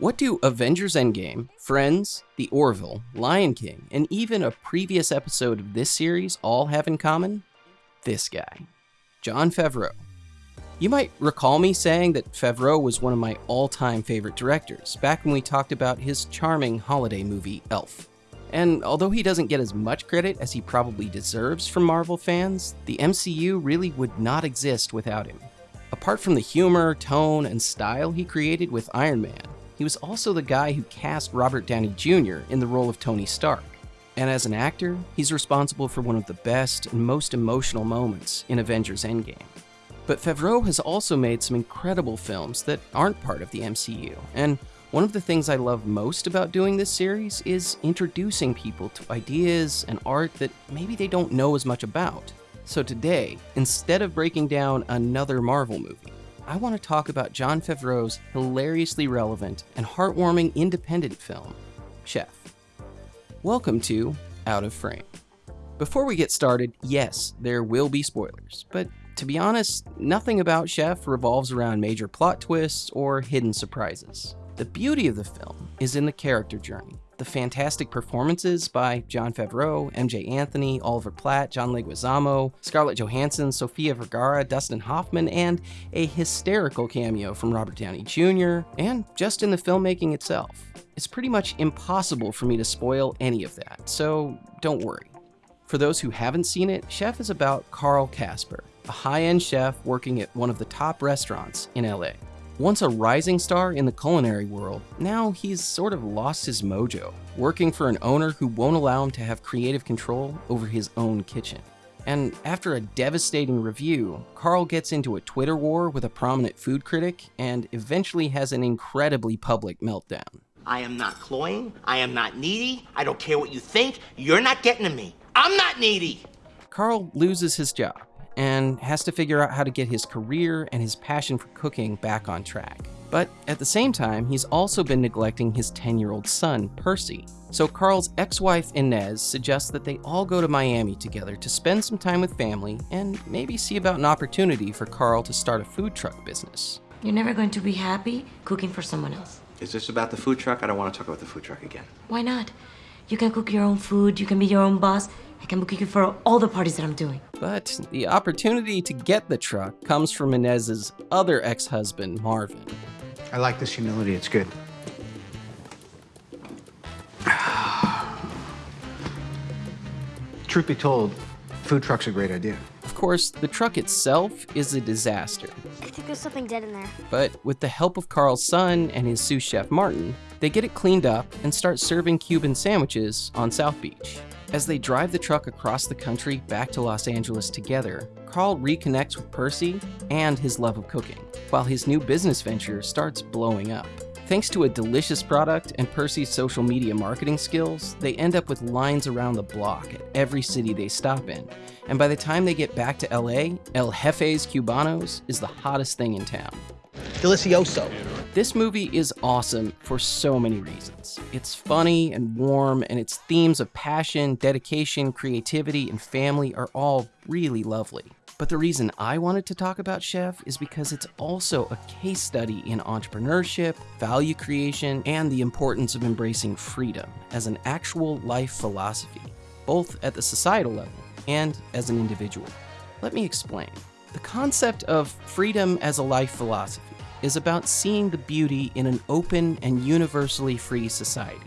What do Avengers Endgame, Friends, The Orville, Lion King, and even a previous episode of this series all have in common? This guy, Jon Favreau. You might recall me saying that Favreau was one of my all time favorite directors back when we talked about his charming holiday movie, Elf. And although he doesn't get as much credit as he probably deserves from Marvel fans, the MCU really would not exist without him. Apart from the humor, tone, and style he created with Iron Man, he was also the guy who cast Robert Downey Jr. in the role of Tony Stark. And as an actor, he's responsible for one of the best and most emotional moments in Avengers Endgame. But Favreau has also made some incredible films that aren't part of the MCU, and one of the things I love most about doing this series is introducing people to ideas and art that maybe they don't know as much about. So today, instead of breaking down another Marvel movie, I want to talk about Jon Favreau's hilariously relevant and heartwarming independent film, Chef. Welcome to Out of Frame. Before we get started, yes, there will be spoilers, but to be honest, nothing about Chef revolves around major plot twists or hidden surprises. The beauty of the film is in the character journey, the fantastic performances by Jon Favreau, Emjay Anthony, Oliver Platt, John Leguizamo, Scarlett Johansson, Sofia Vergara, Dustin Hoffman, and a hysterical cameo from Robert Downey Jr., and just in the filmmaking itself. It's pretty much impossible for me to spoil any of that, so don't worry. For those who haven't seen it, Chef is about Carl Casper, a high-end chef working at one of the top restaurants in LA. Once a rising star in the culinary world, now he's sort of lost his mojo, working for an owner who won't allow him to have creative control over his own kitchen. And after a devastating review, Carl gets into a Twitter war with a prominent food critic and eventually has an incredibly public meltdown. I am not cloying. I am not needy. I don't care what you think. You're not getting to me. I'm not needy. Carl loses his job and has to figure out how to get his career and his passion for cooking back on track. But at the same time, he's also been neglecting his 10 year old son, Percy. So Carl's ex wife, Inez, suggests that they all go to Miami together to spend some time with family and maybe see about an opportunity for Carl to start a food truck business. You're never going to be happy cooking for someone else. Is this about the food truck? I don't want to talk about the food truck again. Why not? You can cook your own food, you can be your own boss. I can book you for all the parties that I'm doing. But the opportunity to get the truck comes from Inez's other ex husband, Marvin. I like this humility, it's good. Truth be told, food truck's a great idea. Of course, the truck itself is a disaster. I think there's something dead in there. But with the help of Carl's son and his sous chef Martin, they get it cleaned up and start serving Cuban sandwiches on South Beach. As they drive the truck across the country back to Los Angeles together, Carl reconnects with Percy and his love of cooking, while his new business venture starts blowing up. Thanks to a delicious product and Percy's social media marketing skills, they end up with lines around the block at every city they stop in. And by the time they get back to LA, El Jefe's Cubanos is the hottest thing in town. Delicioso. This movie is awesome for so many reasons. It's funny and warm, and its themes of passion, dedication, creativity, and family are all really lovely. But the reason I wanted to talk about Chef is because it's also a case study in entrepreneurship, value creation, and the importance of embracing freedom as an actual life philosophy, both at the societal level and as an individual. Let me explain. The concept of freedom as a life philosophy is about seeing the beauty in an open and universally free society,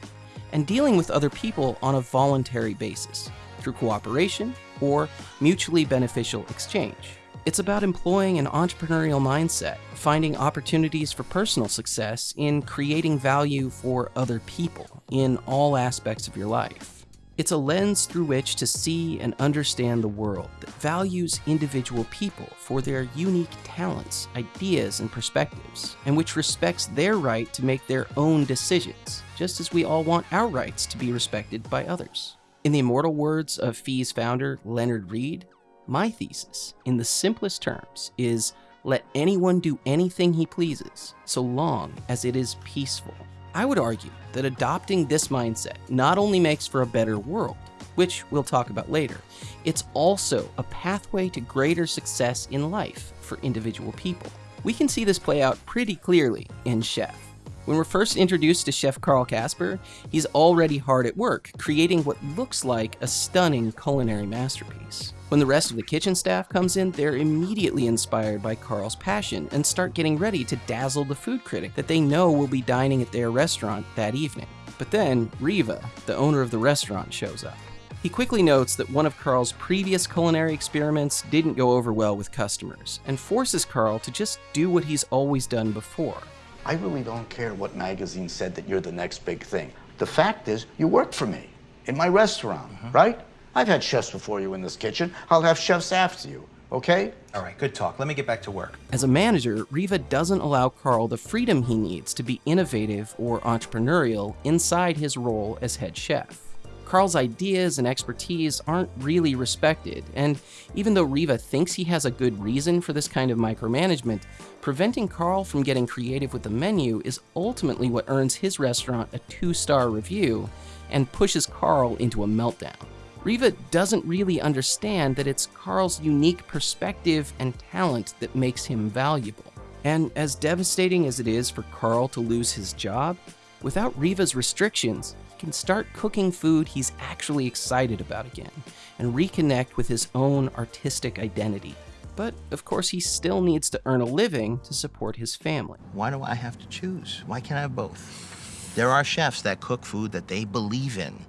and dealing with other people on a voluntary basis, through cooperation or mutually beneficial exchange. It's about employing an entrepreneurial mindset, finding opportunities for personal success in creating value for other people in all aspects of your life. It's a lens through which to see and understand the world that values individual people for their unique talents, ideas, and perspectives, and which respects their right to make their own decisions, just as we all want our rights to be respected by others. In the immortal words of FEE's founder, Leonard Read, my thesis, in the simplest terms, is let anyone do anything he pleases, so long as it is peaceful. I would argue that adopting this mindset not only makes for a better world, which we'll talk about later, it's also a pathway to greater success in life for individual people. We can see this play out pretty clearly in Chef. When we're first introduced to Chef Carl Casper, he's already hard at work, creating what looks like a stunning culinary masterpiece. When the rest of the kitchen staff comes in, they're immediately inspired by Carl's passion and start getting ready to dazzle the food critic that they know will be dining at their restaurant that evening. But then, Riva, the owner of the restaurant, shows up. He quickly notes that one of Carl's previous culinary experiments didn't go over well with customers, and forces Carl to just do what he's always done before. I really don't care what magazine said that you're the next big thing. The fact is, you work for me in my restaurant, mm-hmm. right? I've had chefs before you in this kitchen. I'll have chefs after you, okay? All right, good talk. Let me get back to work. As a manager, Riva doesn't allow Carl the freedom he needs to be innovative or entrepreneurial inside his role as head chef. Carl's ideas and expertise aren't really respected, and even though Riva thinks he has a good reason for this kind of micromanagement, preventing Carl from getting creative with the menu is ultimately what earns his restaurant a two star review and pushes Carl into a meltdown. Riva doesn't really understand that it's Carl's unique perspective and talent that makes him valuable. And as devastating as it is for Carl to lose his job, without Riva's restrictions, can start cooking food he's actually excited about again and reconnect with his own artistic identity. But of course, he still needs to earn a living to support his family. Why do I have to choose? Why can't I have both? There are chefs that cook food that they believe in,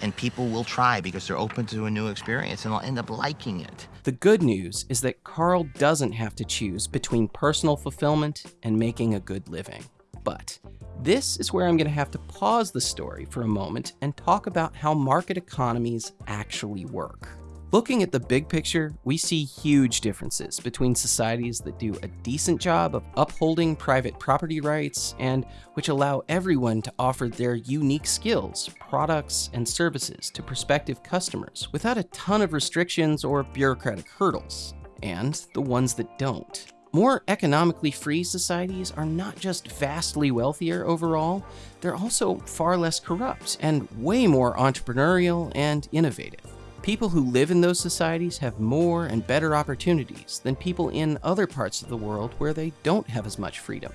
and people will try because they're open to a new experience and they'll end up liking it. The good news is that Carl doesn't have to choose between personal fulfillment and making a good living. But this is where I'm going to have to pause the story for a moment and talk about how market economies actually work. Looking at the big picture, we see huge differences between societies that do a decent job of upholding private property rights and which allow everyone to offer their unique skills, products, and services to prospective customers without a ton of restrictions or bureaucratic hurdles, and the ones that don't. More economically free societies are not just vastly wealthier overall, they're also far less corrupt and way more entrepreneurial and innovative. People who live in those societies have more and better opportunities than people in other parts of the world where they don't have as much freedom.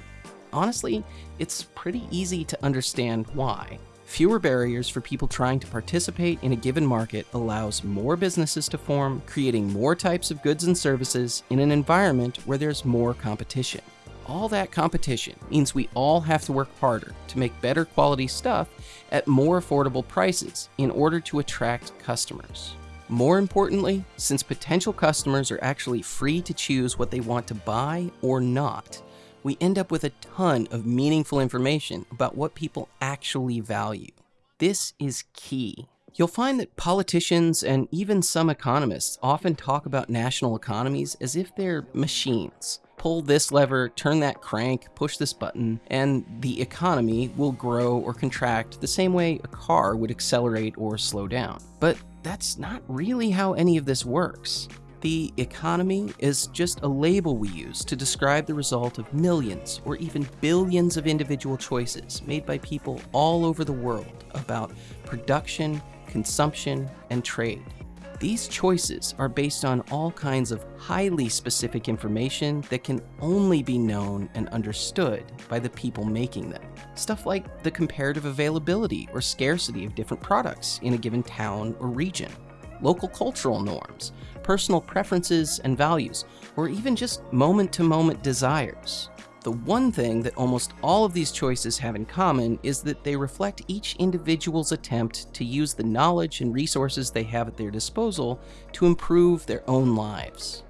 Honestly, it's pretty easy to understand why. Fewer barriers for people trying to participate in a given market allows more businesses to form, creating more types of goods and services in an environment where there's more competition. All that competition means we all have to work harder to make better quality stuff at more affordable prices in order to attract customers. More importantly, since potential customers are actually free to choose what they want to buy or not, we end up with a ton of meaningful information about what people actually value. This is key. You'll find that politicians and even some economists often talk about national economies as if they're machines. Pull this lever, turn that crank, push this button, and the economy will grow or contract the same way a car would accelerate or slow down. But that's not really how any of this works. The economy is just a label we use to describe the result of millions or even billions of individual choices made by people all over the world about production, consumption, and trade. These choices are based on all kinds of highly specific information that can only be known and understood by the people making them. Stuff like the comparative availability or scarcity of different products in a given town or region, local cultural norms, personal preferences and values, or even just moment to moment desires. The one thing that almost all of these choices have in common is that they reflect each individual's attempt to use the knowledge and resources they have at their disposal to improve their own lives.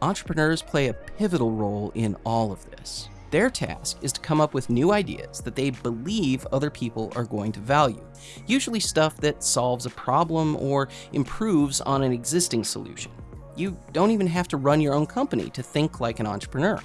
Entrepreneurs play a pivotal role in all of this. Their task is to come up with new ideas that they believe other people are going to value, usually stuff that solves a problem or improves on an existing solution. You don't even have to run your own company to think like an entrepreneur.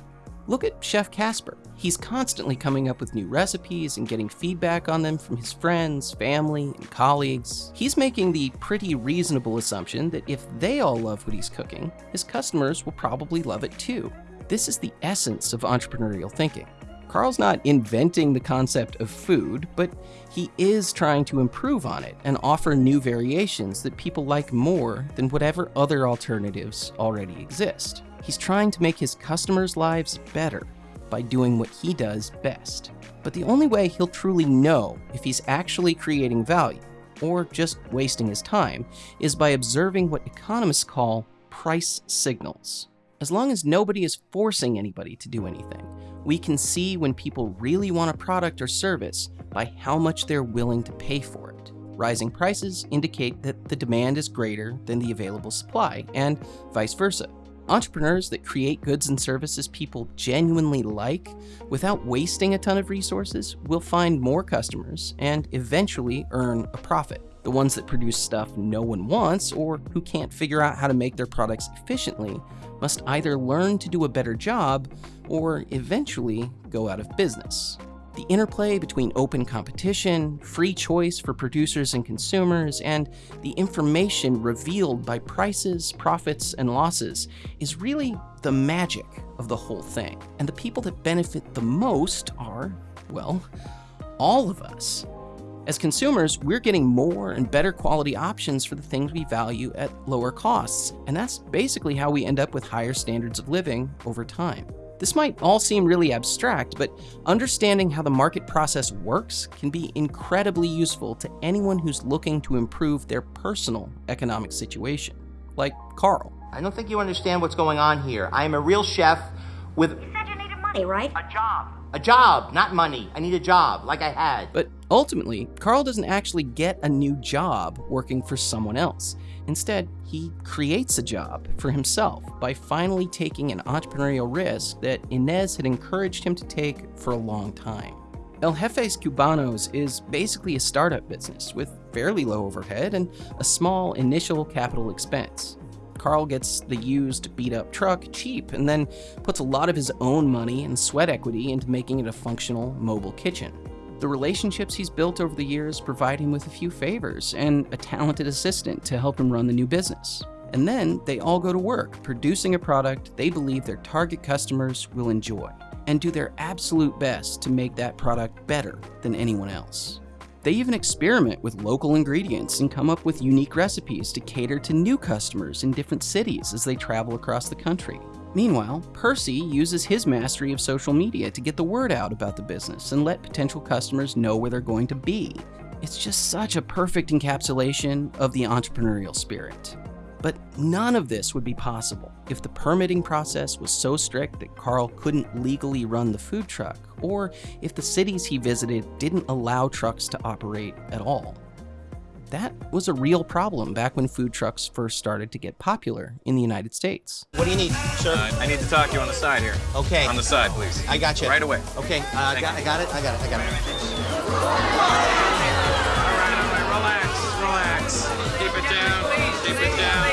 Look at Chef Casper. He's constantly coming up with new recipes and getting feedback on them from his friends, family, and colleagues. He's making the pretty reasonable assumption that if they all love what he's cooking, his customers will probably love it too. This is the essence of entrepreneurial thinking. Carl's not inventing the concept of food, but he is trying to improve on it and offer new variations that people like more than whatever other alternatives already exist. He's trying to make his customers' lives better, by doing what he does best. But the only way he'll truly know if he's actually creating value, or just wasting his time, is by observing what economists call price signals. As long as nobody is forcing anybody to do anything, we can see when people really want a product or service by how much they're willing to pay for it. Rising prices indicate that the demand is greater than the available supply, and vice versa. Entrepreneurs that create goods and services people genuinely like without wasting a ton of resources will find more customers and eventually earn a profit. The ones that produce stuff no one wants or who can't figure out how to make their products efficiently must either learn to do a better job or eventually go out of business. The interplay between open competition, free choice for producers and consumers, and the information revealed by prices, profits, and losses is really the magic of the whole thing. And the people that benefit the most are, well, all of us. As consumers, we're getting more and better quality options for the things we value at lower costs, and that's basically how we end up with higher standards of living over time. This might all seem really abstract, but understanding how the market process works can be incredibly useful to anyone who's looking to improve their personal economic situation, like Carl. I don't think you understand what's going on here. I am a real chef with You said you needed money, right? a job. A job, not money. I need a job, like I had. But ultimately, Carl doesn't actually get a new job working for someone else. Instead, he creates a job for himself by finally taking an entrepreneurial risk that Inez had encouraged him to take for a long time. El Jefes Cubanos is basically a startup business with fairly low overhead and a small initial capital expense. Carl gets the used, beat up truck cheap and then puts a lot of his own money and sweat equity into making it a functional mobile kitchen. The relationships he's built over the years provide him with a few favors and a talented assistant to help him run the new business. And then they all go to work producing a product they believe their target customers will enjoy and do their absolute best to make that product better than anyone else. They even experiment with local ingredients and come up with unique recipes to cater to new customers in different cities as they travel across the country. Meanwhile, Percy uses his mastery of social media to get the word out about the business and let potential customers know where they're going to be. It's just such a perfect encapsulation of the entrepreneurial spirit. But none of this would be possible if the permitting process was so strict that Carl couldn't legally run the food truck, or if the cities he visited didn't allow trucks to operate at all. That was a real problem back when food trucks first started to get popular in the United States. What do you need, sir? Uh, I need to talk to you on the side here. Okay. On the side, please. I got you. Right away. Okay, uh, I, got, I got it. I got it. I got it. All right, all right. Relax, relax. Keep it down. Keep it down.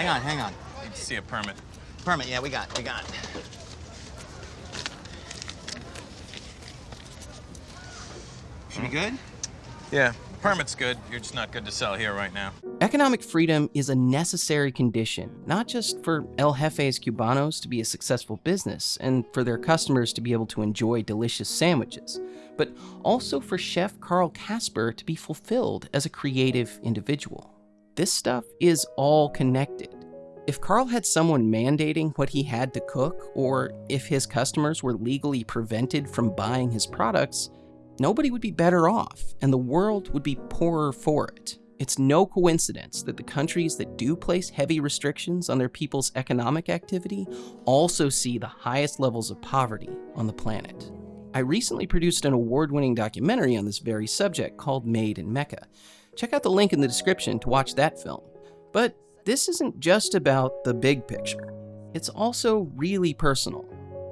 Hang on, hang on. Need to see a permit. Permit, yeah, we got, we got. Should be hmm. good? Yeah, permit's good. You're just not good to sell here right now. Economic freedom is a necessary condition, not just for El Jefes Cubanos to be a successful business and for their customers to be able to enjoy delicious sandwiches, but also for Chef Carl Casper to be fulfilled as a creative individual. This stuff is all connected. If Carl had someone mandating what he had to cook, or if his customers were legally prevented from buying his products, nobody would be better off, and the world would be poorer for it. It's no coincidence that the countries that do place heavy restrictions on their people's economic activity also see the highest levels of poverty on the planet. I recently produced an award winning documentary on this very subject called Made in Mecca. Check out the link in the description to watch that film. But this isn't just about the big picture, it's also really personal.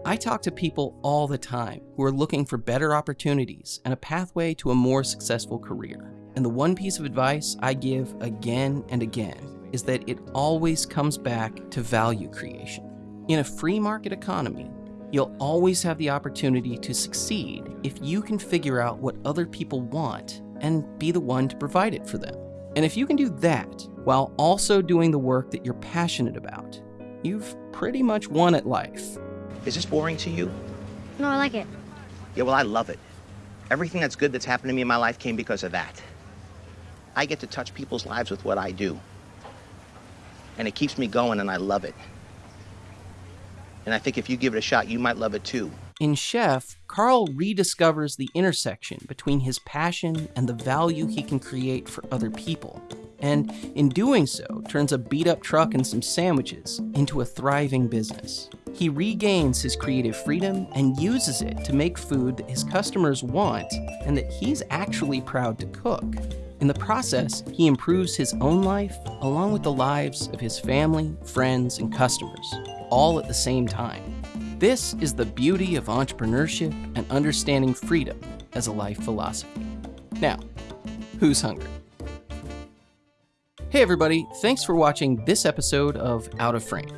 I talk to people all the time who are looking for better opportunities and a pathway to a more successful career. And the one piece of advice I give again and again is that it always comes back to value creation. In a free market economy, you'll always have the opportunity to succeed if you can figure out what other people want and be the one to provide it for them. And if you can do that while also doing the work that you're passionate about, you've pretty much won at life. Is this boring to you? No, I like it. Yeah, well, I love it. Everything that's good that's happened to me in my life came because of that. I get to touch people's lives with what I do. And it keeps me going, and I love it. And I think if you give it a shot, you might love it too. In Chef, Carl rediscovers the intersection between his passion and the value he can create for other people. And in doing so, turns a beat up truck and some sandwiches into a thriving business. He regains his creative freedom and uses it to make food that his customers want and that he's actually proud to cook. In the process, he improves his own life along with the lives of his family, friends, and customers, all at the same time. This is the beauty of entrepreneurship and understanding freedom as a life philosophy. Now, who's hungry? Hey everybody, thanks for watching this episode of Out of Frame.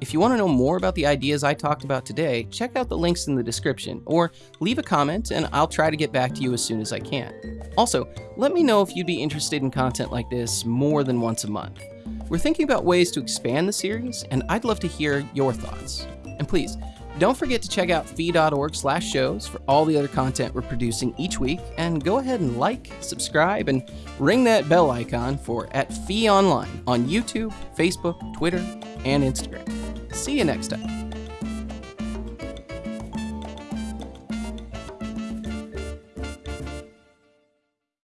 If you want to know more about the ideas I talked about today, check out the links in the description or leave a comment and I'll try to get back to you as soon as I can. Also, let me know if you'd be interested in content like this more than once a month. We're thinking about ways to expand the series and I'd love to hear your thoughts. And please, don't forget to check out fee.org slash shows for all the other content we're producing each week, and go ahead and like, subscribe, and ring that bell icon for at Fee Online on YouTube, Facebook, Twitter, and Instagram. See you next time.